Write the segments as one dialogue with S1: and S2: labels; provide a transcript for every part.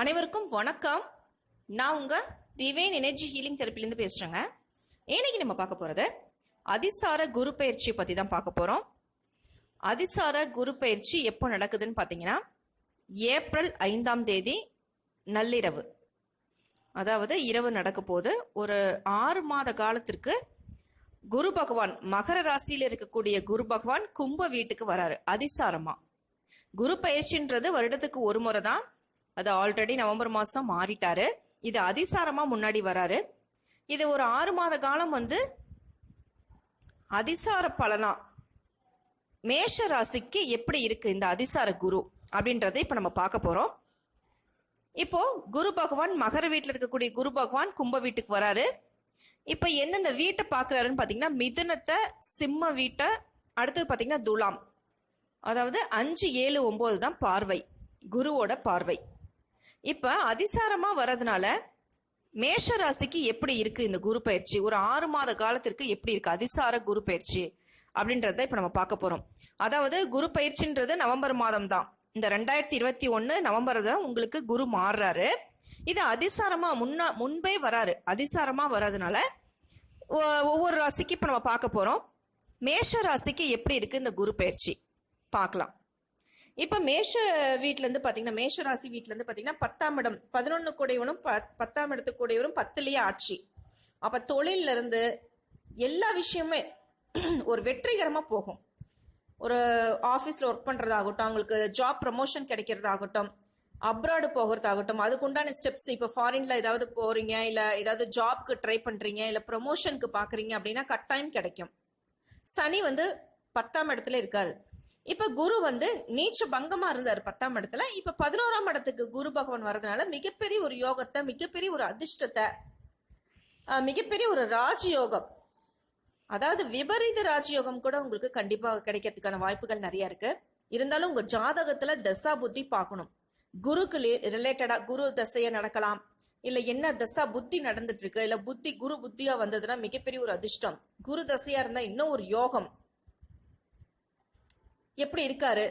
S1: அனைவருக்கும் வணக்கம். நான் உங்க டிவைன் எனர்ஜி ஹீலிங் தெரப்பிலேருந்து பேசுறேங்க. இன்னைக்கு நம்ம பார்க்க போறது அதிசார குரு பயிற்சியை பத்தி தான் பார்க்க போறோம். அதிசார குரு பயிற்சி எப்போ நடக்குதுன்னு பார்த்தீங்கன்னா ஏப்ரல் ஐந்தாம் தேதி நள்ளிரவு. அதாவது இரவு நடக்க போது ஒரு ஆறு மாத காலத்திற்கு குரு பகவான் மகர ராசியில் இருக்கக்கூடிய குரு பகவான் கும்ப வீட்டுக்கு வராரு அதிசாரமா. குரு பயிற்சின்றது வருடத்துக்கு ஒரு முறை தான் அது ஆல்ரெடி நவம்பர் மாதம் மாறிட்டாரு. இது அதிசாரமாக முன்னாடி வராரு. இது ஒரு ஆறு மாத காலம் வந்து அதிசார பலனா மேஷ ராசிக்கு எப்படி இருக்கு இந்த அதிசார குரு அப்படின்றத இப்போ நம்ம பார்க்க போகிறோம் இப்போ குரு பகவான் மகர வீட்டில் இருக்கக்கூடிய குரு பகவான் கும்ப வீட்டுக்கு வராரு. இப்போ எந்தெந்த வீட்டை பார்க்குறாருன்னு பார்த்தீங்கன்னா மிதுனத்தை சிம்ம வீட்டை அடுத்தது பார்த்தீங்கன்னா துலாம். அதாவது அஞ்சு ஏழு ஒம்பது தான் பார்வை. குருவோட பார்வை. இப்போ அதிசாரமாக வர்றதுனால மேஷ ராசிக்கு எப்படி இருக்கு இந்த குரு பயிற்சி? ஒரு ஆறு மாத காலத்திற்கு எப்படி இருக்கு? அதிசார குரு பயிற்சி அப்படின்றத இப்போ நம்ம பார்க்க போகிறோம் அதாவது குரு பயிற்சின்றது நவம்பர் மாதம் தான். இந்த ரெண்டாயிரத்தி இருபத்தி ஒன்று நவம்பர் தான் உங்களுக்கு குரு மாறுறாரு. இது அதிசாரமாக முன்னா முன்பே வராரு. அதிசாரமாக வர்றதுனால ஒ- ஒவ்வொரு ராசிக்கு இப்போ நம்ம பார்க்க போகிறோம் மேஷ ராசிக்கு எப்படி இருக்கு இந்த குரு பயிற்சி? பார்க்கலாம். இப்போ மேஷ வீட்டிலேருந்து பார்த்தீங்கன்னா மேஷ ராசி வீட்டிலேருந்து பார்த்தீங்கன்னா பத்தாம் இடம் பதினொன்று கூடையவனும் பத்தாம் இடத்துக்கு கூடையவரும் பத்துலேயே ஆட்சி. அப்போ தொழில்ல இருந்து எல்லா விஷயமே ஒரு வெற்றிகரமாக போகும். ஒரு ஆஃபீஸில் ஒர்க் பண்ணுறதாகட்டும் அவங்களுக்கு ஜாப் ப்ரமோஷன் கிடைக்கிறதாகட்டும் அப்ராடு போகிறதாகட்டும் அதுக்குண்டான ஸ்டெப்ஸ் இப்போ ஃபாரின்ல ஏதாவது போகிறீங்க இல்லை ஏதாவது ஜாப்க்கு ட்ரை பண்ணுறீங்க இல்லை ப்ரமோஷனுக்கு பார்க்குறீங்க அப்படின்னா கட்டாயம் கிடைக்கும். சனி வந்து பத்தாம் இடத்துல இருக்காரு. இப்ப குரு வந்து நீச்ச பங்கமா இருந்தார் பத்தாம் இடத்துல. இப்ப பதினோராம் இடத்துக்கு குரு பகவான் வரதுனால மிகப்பெரிய ஒரு யோகத்தை மிகப்பெரிய ஒரு அதிர்ஷ்டத்தை மிகப்பெரிய ஒரு ராஜயோகம். அதாவது விபரீத ராஜயோகம் கூட உங்களுக்கு கண்டிப்பா கிடைக்கிறதுக்கான வாய்ப்புகள் நிறைய இருக்கு. இருந்தாலும் உங்க ஜாதகத்துல தசா புத்தி பார்க்கணும். குருக்கு ரிலேட்டடா குரு தசைய நடக்கலாம். இல்ல என்ன தசா புத்தி நடந்துட்டு இருக்கு இல்ல புத்தி குரு புத்தியா வந்ததுன்னா மிகப்பெரிய ஒரு அதிர்ஷ்டம். குரு தசையா இருந்தா இன்னும் ஒரு யோகம். எப்படி இருக்காரு?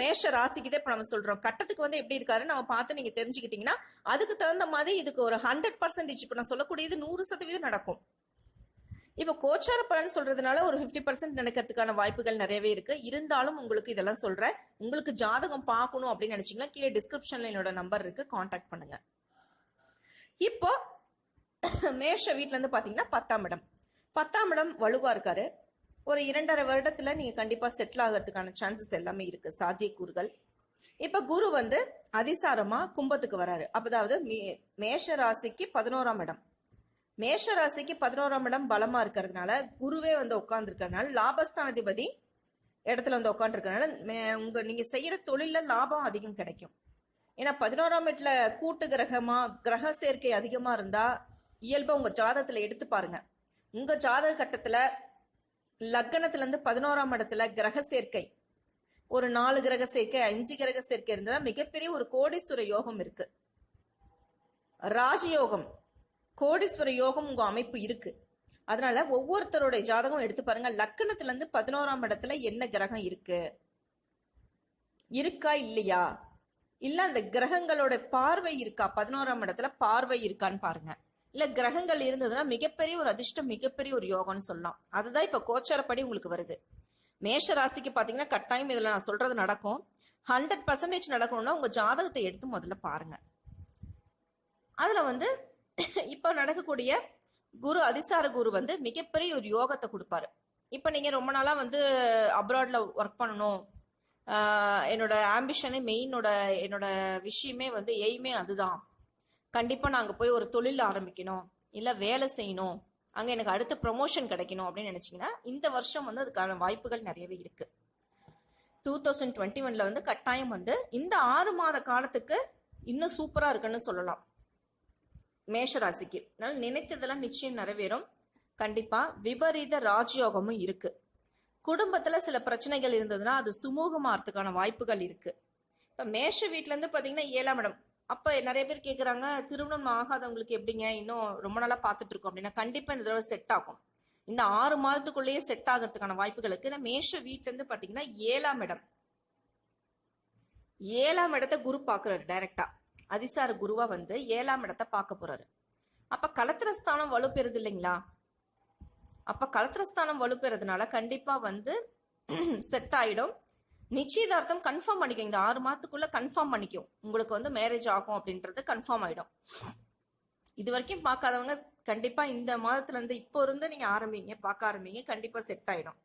S1: மேஷ ராசிக்கு தான் இப்ப நம்ம சொல்றோம். கட்டத்துக்கு வந்து எப்படி இருக்காரு நம்ம பார்த்து நீங்க தெரிஞ்சுக்கிட்டீங்கன்னா அதுக்கு தகுந்த மாதிரி இதுக்கு ஒரு ஹண்ட்ரட் பர்சன்டேஜ் இப்ப நான் சொல்லக்கூடியது நூறு சதவீதம் நடக்கும். இப்போ கோச்சார பலன் சொல்றதுனால ஒரு 50% பர்சன்ட் நடக்கிறதுக்கான வாய்ப்புகள் நிறையவே இருக்கு. இருந்தாலும் உங்களுக்கு இதெல்லாம் சொல்றேன். உங்களுக்கு ஜாதகம் பார்க்கணும் அப்படின்னு நினைச்சீங்கன்னா கீழே டிஸ்கிரிப்ஷன்ல என்னோட நம்பர் இருக்கு. காண்டாக்ட் பண்ணுங்க. இப்போ மேஷ வீட்டுல இருந்து பாத்தீங்கன்னா பத்தாம் இடம். பத்தாம் இடம் வலுவா இருக்காரு. ஒரு இரண்டரை வருடத்துல நீங்க கண்டிப்பா செட்டில் ஆகிறதுக்கான சான்சஸ் எல்லாமே இருக்கு. சாத்தியக்கூறுகள். இப்ப குரு வந்து அதிசாரமா கும்பத்துக்கு வராரு. அப்பதாவது மே- மேஷ ராசிக்கு பதினோராம் இடம். மேஷ ராசிக்கு பதினோராம் இடம் பலமா இருக்கிறதுனால குருவே வந்து உட்கார்ந்துருக்கறதுனால லாபஸ்தானாதிபதி இடத்துல வந்து உட்காந்துருக்கனால உங்க நீங்க செய்யற தொழில லாபம் அதிகம் கிடைக்கும். ஏன்னா பதினோராம் வீட்டுல கூட்டு கிரகமா கிரக சேர்க்கை அதிகமா இருந்தா இயல்பா உங்க ஜாதகத்துல எடுத்து பாருங்க. உங்க ஜாதக கட்டத்துல லக்னத்துல இருந்து பதினோராம் இடத்துல கிரக சேர்க்கை. ஒரு நாலு கிரக சேர்க்கை அஞ்சு கிரக சேர்க்கை இருந்தா மிகப்பெரிய ஒரு கோடீஸ்வர யோகம் இருக்கு. ராஜயோகம் கோடீஸ்வர யோகம் உங்க அமைப்பு இருக்கு. அதனால ஒவ்வொருத்தருடைய ஜாதகம் எடுத்து பாருங்க லக்கணத்துல இருந்து பதினோராம் இடத்துல என்ன கிரகம் இருக்கு? இருக்கா இல்லையா? இல்ல அந்த கிரகங்களோட பார்வை இருக்கா? பதினோராம் இடத்துல பார்வை இருக்கான்னு பாருங்க. இல்ல கிரகங்கள் இருந்ததுன்னா மிகப்பெரிய ஒரு அதிர்ஷ்டம் மிகப்பெரிய ஒரு யோகம்னு சொல்லலாம். அதுதான் இப்ப கோச்சாரப்படி உங்களுக்கு வருது. மேஷ ராசிக்கு பாத்தீங்கன்னா கட்டாயம் இதுல நான் சொல்றது நடக்கும். ஹண்ட்ரட் பர்சன்டேஜ் நடக்கணும்னா உங்க ஜாதகத்தை எடுத்து முதல்ல பாருங்க. அதுல வந்து இப்ப நடக்கக்கூடிய குரு அதிசார குரு வந்து மிகப்பெரிய ஒரு யோகத்தை கொடுப்பாரு. இப்ப நீங்க ரொம்ப நாளா வந்து அப்ராட்ல ஒர்க் பண்ணணும். என்னோட ஆம்பிஷனே மெயினோட என்னோட விஷயமே வந்து எய்மே அதுதான். கண்டிப்பாக நாங்கள் போய் ஒரு தொழில் ஆரம்பிக்கணும். இல்லை வேலை செய்யணும். அங்கே எனக்கு அடுத்த ப்ரொமோஷன் கிடைக்கணும் அப்படின்னு நினச்சிங்கன்னா இந்த வருஷம் வந்து அதுக்கான வாய்ப்புகள் நிறையவே இருக்குது டூ தௌசண்ட் டுவெண்ட்டி ஒன்ல வந்து கட்டாயம் வந்து இந்த ஆறு மாத காலத்துக்கு இன்னும் சூப்பராக இருக்குன்னு சொல்லலாம். மேஷ ராசிக்கு. நினைத்ததெல்லாம் நிச்சயம் நிறைவேறும். கண்டிப்பாக விபரீத ராஜயோகமும் இருக்குது குடும்பத்தில் சில பிரச்சனைகள் இருந்ததுன்னா அது சுமூகமாகறதுக்கான வாய்ப்புகள் இருக்குது இப்போ மேஷ வீட்டிலேருந்து பார்த்தீங்கன்னா ஏழாம் இடம். அப்போ நிறைய பேர் கேட்குறாங்க திருமணம் ஆகாதவங்களுக்கு எப்படிங்க? இன்னும் ரொம்ப நாளாக பார்த்துட்டு இருக்கோம். அப்படின்னா கண்டிப்பாக இந்த தடவை செட் ஆகும். இந்த ஆறு மாதத்துக்குள்ளேயே செட் ஆகிறதுக்கான வாய்ப்புகள் இருக்கு ஏன்னா மேஷ வீட்டிலேருந்து பார்த்தீங்கன்னா ஏழாம் இடம். ஏழாம் இடத்தை குரு பார்க்குறாரு டைரக்டா அதிசார குருவா வந்து ஏழாம் இடத்தை பார்க்க போறாரு. அப்ப கலத்திரஸ்தானம் வலுப்பெறுது இல்லைங்களா? அப்ப கலத்திரஸ்தானம் வலுப்பெறதுனால கண்டிப்பா வந்து செட் ஆயிடும். நிச்சயதார்த்தம் கன்ஃபார்ம் பண்ணிக்கும். இந்த ஆறு மாதத்துக்குள்ள கன்ஃபார்ம் பண்ணிக்கும். உங்களுக்கு வந்து மேரேஜ் ஆகும் அப்படின்றது கன்ஃபார்ம் ஆயிடும். இது வரைக்கும் பார்க்காதவங்க கண்டிப்பா இந்த மாதத்துல இருந்து இப்போ இருந்து நீங்க ஆரம்பிங்க பார்க்க ஆரம்பிங்க கண்டிப்பா செட் ஆயிடும்.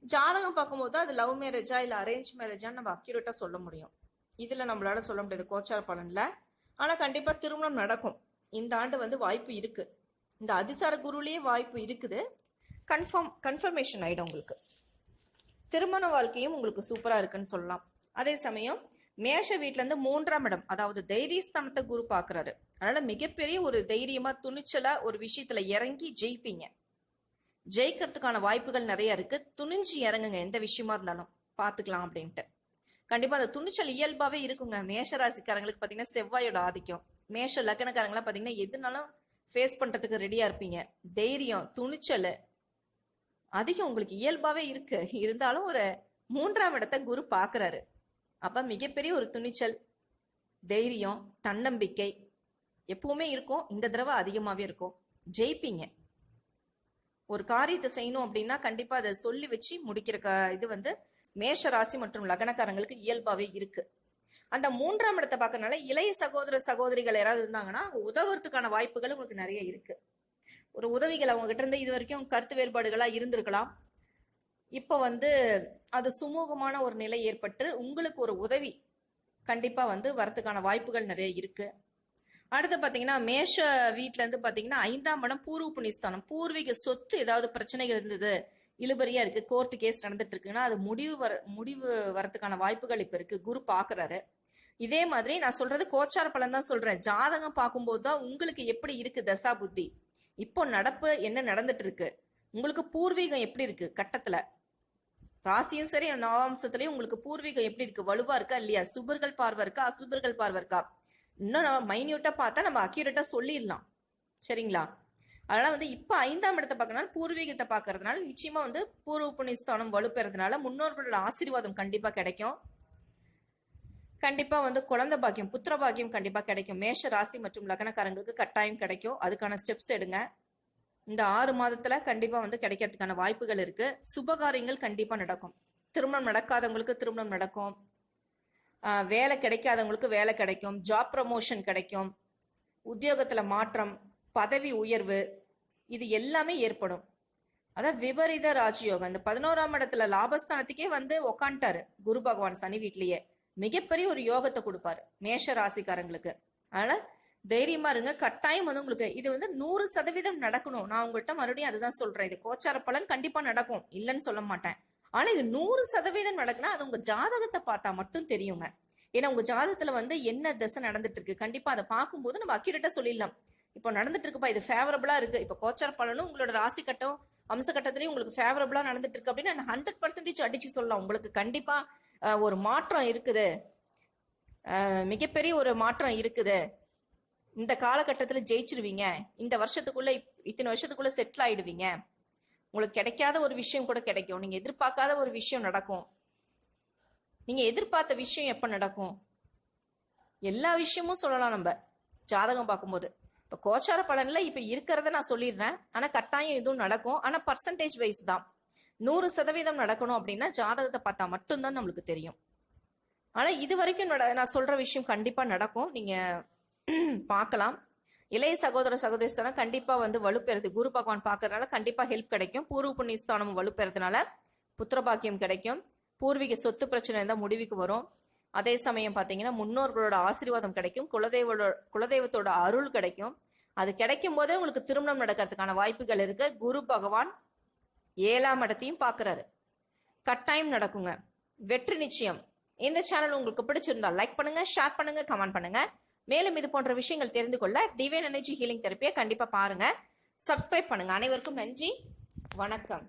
S1: ஜாதகம் பார்க்கும்போது அது லவ் மேரேஜா இல்ல அரேஞ்ச் மேரேஜான்னு நம்ம அக்யூரேட்டா சொல்ல முடியும். இதுல நம்மளால சொல்ல முடியாது கோச்சார பலன்ல. ஆனா கண்டிப்பா திருமணம் நடக்கும். இந்த ஆண்டு வந்து வாய்ப்பு இருக்கு. இந்த அதிசார குருலயே வாய்ப்பு இருக்குது. கன்ஃபார்ம் கன்ஃபர்மேஷன் ஆயிடும் உங்களுக்கு. திருமண வாழ்க்கையும் உங்களுக்கு சூப்பராக இருக்குன்னு சொல்லலாம். அதே சமயம் மேஷ வீட்டிலேருந்து இருந்து மூன்றாம் இடம் அதாவது தைரியஸ்தானத்தை குரு பார்க்குறாரு. அதனால் மிகப்பெரிய ஒரு தைரியமாக துணிச்சலாக ஒரு விஷயத்தில் இறங்கி ஜெயிப்பீங்க. ஜெயிக்கிறதுக்கான வாய்ப்புகள் நிறைய இருக்குது துணிஞ்சு இறங்குங்க எந்த விஷயமா இருந்தாலும். பார்த்துக்கலாம் அப்படின்ட்டு. கண்டிப்பாக அந்த துணிச்சல் இயல்பாகவே இருக்குங்க. மேஷ ராசிக்காரங்களுக்கு பார்த்தீங்கன்னா செவ்வாயோட ஆதிக்கம். மேஷ லக்னக்காரங்களாம் பார்த்தீங்கன்னா எதுனாலும் ஃபேஸ் பண்ணுறதுக்கு ரெடியாக இருப்பீங்க. தைரியம் துணிச்சல் அதிகம் உங்களுக்கு இயல்பாவே இருக்கு. இருந்தாலும் ஒரு மூன்றாம் இடத்தை குரு பாக்குறாரு அப்ப மிகப்பெரிய ஒரு துணிச்சல் தைரியம் தன்னம்பிக்கை எப்பவுமே இருக்கும். இந்த தடவை அதிகமாகவே இருக்கும். ஜெயிப்பீங்க. ஒரு காரியத்தை செய்யணும் அப்படின்னா கண்டிப்பா அதை சொல்லி வச்சு முடிக்கிற க- இது வந்து மேஷ ராசி மற்றும் லக்னக்காரங்களுக்கு இயல்பாவே இருக்கு. அந்த மூன்றாம் இடத்தை பார்க்கறதுனால இளைய சகோதர சகோதரிகள் யாராவது இருந்தாங்கன்னா உதவுறதுக்கான வாய்ப்புகள் உங்களுக்கு நிறைய இருக்கு. ஒரு உதவிகள் அவங்க கிட்ட இருந்து இது வரைக்கும் கருத்து வேறுபாடுகளாக இருந்திருக்கலாம். இப்போ வந்து அது சுமூகமான ஒரு நிலை ஏற்பட்டு உங்களுக்கு ஒரு உதவி கண்டிப்பாக வந்து வரத்துக்கான வாய்ப்புகள் நிறைய இருக்குது அடுத்து பார்த்தீங்கன்னா மேஷ வீட்டிலேருந்து பார்த்தீங்கன்னா ஐந்தாம் இடம் பூர்வ புண்ணியஸ்தானம். பூர்வீக சொத்து ஏதாவது பிரச்சனைகள் இருந்தது இழுபறியாக இருக்குது கோர்ட்டு கேஸ் நடந்துட்டு இருக்குன்னா அது முடிவு வர முடிவு வரத்துக்கான வாய்ப்புகள் இப்போ இருக்குது குரு பார்க்குறாரு இதே மாதிரி நான் சொல்கிறது கோச்சார பலன் தான் சொல்கிறேன் ஜாதகம் பார்க்கும்போது தான் உங்களுக்கு எப்படி இருக்குது தசா புத்தி? இப்போ நடப்பு என்ன நடந்துட்டு இருக்கு உங்களுக்கு பூர்வீகம் எப்படி இருக்கு கட்டத்துல? ராசியும் சரி நவாம்சத்திலயும் உங்களுக்கு பூர்வீகம் எப்படி இருக்கு? வலுவா இருக்கா இல்லையா? சுபர்கள் பார்வை இருக்கா? அசுபர்கள் பார்வை இருக்கா? இன்னும் நம்ம மைன்யூட்டா பார்த்தா நம்ம அக்யூரேட்டா சொல்லிடலாம். சரிங்களா? அதனால வந்து இப்ப ஐந்தாம் இடத்தை பார்க்கறதுனால பூர்வீகத்தை பார்க்கறதுனால நிச்சயமா வந்து பூர்வ புண்ணியஸ்தானம் வலுப்பெறதுனால முன்னோர்களோட ஆசீர்வாதம் கண்டிப்பா கிடைக்கும். கண்டிப்பா வந்து குழந்தை பாக்கியம் புத்திர பாக்கியம் கண்டிப்பா கிடைக்கும். மேஷ ராசி மற்றும் லக்னக்காரங்களுக்கு கட்டாயம் கிடைக்கும். அதுக்கான ஸ்டெப்ஸ் எடுங்க. இந்த ஆறு மாதத்துல கண்டிப்பா வந்து கிடைக்கிறதுக்கான வாய்ப்புகள் இருக்கு. சுபகாரியங்கள் கண்டிப்பா நடக்கும். திருமணம் நடக்காதவங்களுக்கு திருமணம் நடக்கும். வேலை கிடைக்காதவங்களுக்கு வேலை கிடைக்கும். ஜாப் ப்ரமோஷன் கிடைக்கும். உத்தியோகத்துல மாற்றம் பதவி உயர்வு இது எல்லாமே ஏற்படும். அதான் விபரீத ராஜயோகம். இந்த பதினோராம் இடத்துல லாபஸ்தானத்துக்கே வந்து உக்காண்டாரு குரு பகவான் சனி வீட்லயே. மிகப்பெரிய ஒரு யோகத்தை கொடுப்பாரு மேஷ ராசிக்காரங்களுக்கு. அதனால தைரியமா இருங்க. கட்டாயம் வந்து உங்களுக்கு இது வந்து நூறு சதவீதம் நடக்கணும். நான் உங்கள்கிட்ட மறுபடியும் அதுதான் சொல்றேன். இது கோச்சார பலன் கண்டிப்பா நடக்கும். இல்லைன்னு சொல்ல மாட்டேன். ஆனா இது நூறு சதவீதம் நடக்குன்னா அது உங்க ஜாதகத்தை பார்த்தா மட்டும் தெரியுங்க. ஏன்னா உங்க ஜாதகத்துல வந்து என்ன திசை நடந்துட்டு இருக்கு? கண்டிப்பா அதை பார்க்கும்போது நம்ம அக்யூரேட்டா சொல்லிடலாம். இப்போ நடந்துட்டு இருக்குப்பா இது ஃபேவரபிளா இருக்கு. இப்போ கோச்சார பலனும் உங்களோட ராசி கட்டம் அம்ச கட்டத்திலையும் உங்களுக்கு ஃபேவரபிளா நடந்துட்டு இருக்கு அப்படின்னு ஹண்ட்ரட் பர்சன்டேஜ் அடிச்சு சொல்லலாம். உங்களுக்கு கண்டிப்பா ஒரு மாற்றம் இருக்குது. மிகப்பெரிய ஒரு மாற்றம் இருக்குது. இந்த காலகட்டத்தில் ஜெயிச்சிருவீங்க. இந்த வருஷத்துக்குள்ள இப்- இத்தனை வருஷத்துக்குள்ள செட்டில் ஆயிடுவீங்க. உங்களுக்கு கிடைக்காத ஒரு விஷயம் கூட கிடைக்கும். நீங்க எதிர்பார்க்காத ஒரு விஷயம் நடக்கும். நீங்க எதிர்பார்த்த விஷயம் எப்ப நடக்கும்? எல்லா விஷயமும் சொல்லலாம் நம்ம. ஜாதகம் பார்க்கும்போது. இப்போ கோச்சார பலனில் இப்போ இருக்கிறத நான் சொல்லிடுறேன். ஆனால் கட்டாயம் இதுவும் நடக்கும். ஆனால் பர்சன்டேஜ் வைஸ் தான். நூறு சதவீதம் நடக்கணும் அப்படின்னா ஜாதகத்தை பார்த்தா மட்டும்தான் நம்மளுக்கு தெரியும். ஆனால் இது வரைக்கும் நட- நான் சொல்கிற விஷயம் கண்டிப்பாக நடக்கும். நீங்கள் பார்க்கலாம். இளைய சகோதர சகோதரிஸ்தானம் கண்டிப்பாக வந்து வலுப்பெறது. குரு பகவான் பார்க்கறதுனால கண்டிப்பாக ஹெல்ப் கிடைக்கும். பூர்வ புண்ணியஸ்தானமும் வலுப்பெறதுனால புத்திரபாக்கியம் கிடைக்கும். பூர்வீக சொத்து பிரச்சனை இருந்தால் முடிவுக்கு வரும். அதே சமயம் பார்த்தீங்கன்னா முன்னோர்களோட ஆசீர்வாதம் கிடைக்கும் குலதெய்வோட குலதெய்வத்தோட அருள் கிடைக்கும். அது கிடைக்கும் போதே உங்களுக்கு திருமணம் நடக்கிறதுக்கான வாய்ப்புகள் இருக்கு. குரு பகவான் ஏழாம் இடத்தையும் பார்க்குறாரு கட்டாயம் நடக்குங்க. வெற்றி நிச்சயம். இந்த சேனல் உங்களுக்கு பிடிச்சிருந்தா லைக் பண்ணுங்க ஷேர் பண்ணுங்க கமெண்ட் பண்ணுங்க. மேலும் இது போன்ற விஷயங்கள் தெரிந்து கொள்ள டிவைன் எனர்ஜி ஹீலிங் தெரப்பியை கண்டிப்பாக பாருங்க. சப்ஸ்கிரைப் பண்ணுங்க. அனைவருக்கும் நன்றி. வணக்கம்.